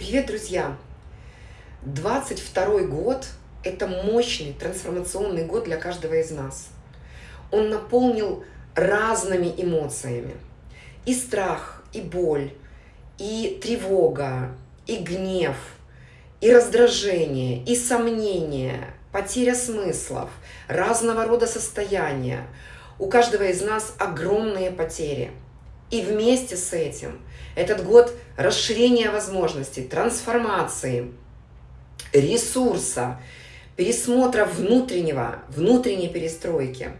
Привет, друзья! 22 год – это мощный трансформационный год для каждого из нас. Он наполнил разными эмоциями. И страх, и боль, и тревога, и гнев, и раздражение, и сомнение, потеря смыслов, разного рода состояния. У каждого из нас огромные потери – и вместе с этим этот год расширения возможностей, трансформации, ресурса, пересмотра внутреннего, внутренней перестройки.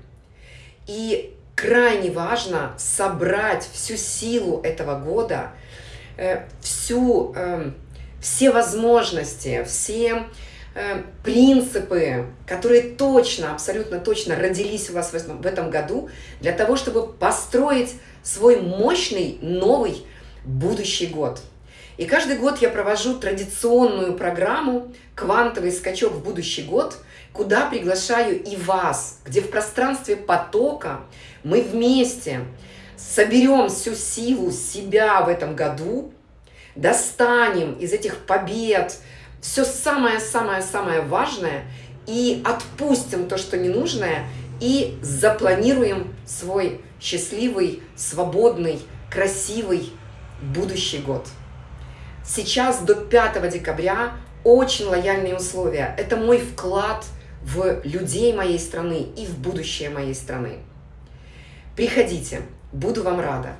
И крайне важно собрать всю силу этого года, э, всю, э, все возможности, все принципы, которые точно, абсолютно точно родились у вас в этом году, для того, чтобы построить свой мощный новый будущий год. И каждый год я провожу традиционную программу «Квантовый скачок в будущий год», куда приглашаю и вас, где в пространстве потока мы вместе соберем всю силу себя в этом году, достанем из этих побед все самое-самое-самое важное и отпустим то, что ненужное, и запланируем свой счастливый, свободный, красивый будущий год. Сейчас до 5 декабря очень лояльные условия. Это мой вклад в людей моей страны и в будущее моей страны. Приходите, буду вам рада.